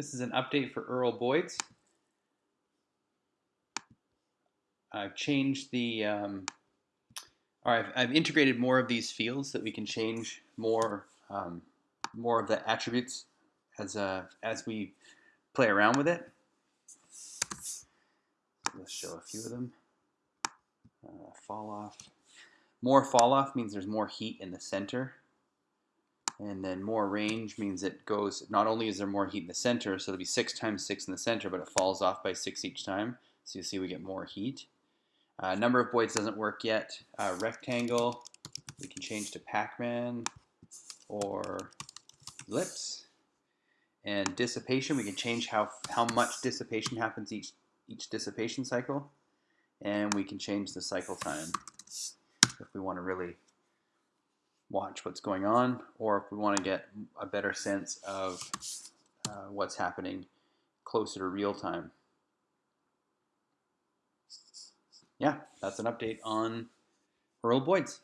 This is an update for Earl Boyd's. I've changed the, um, or I've, I've, integrated more of these fields that we can change more, um, more of the attributes as, uh, as we play around with it. Let's show a few of them. Uh, fall off. More fall off means there's more heat in the center. And then more range means it goes, not only is there more heat in the center, so it'll be 6 times 6 in the center, but it falls off by 6 each time. So you see we get more heat. Uh, number of boids doesn't work yet. Uh, rectangle, we can change to Pac-Man or ellipse. And dissipation, we can change how, how much dissipation happens each, each dissipation cycle. And we can change the cycle time if we want to really watch what's going on, or if we want to get a better sense of uh, what's happening closer to real time. Yeah, that's an update on Earl Boyd's.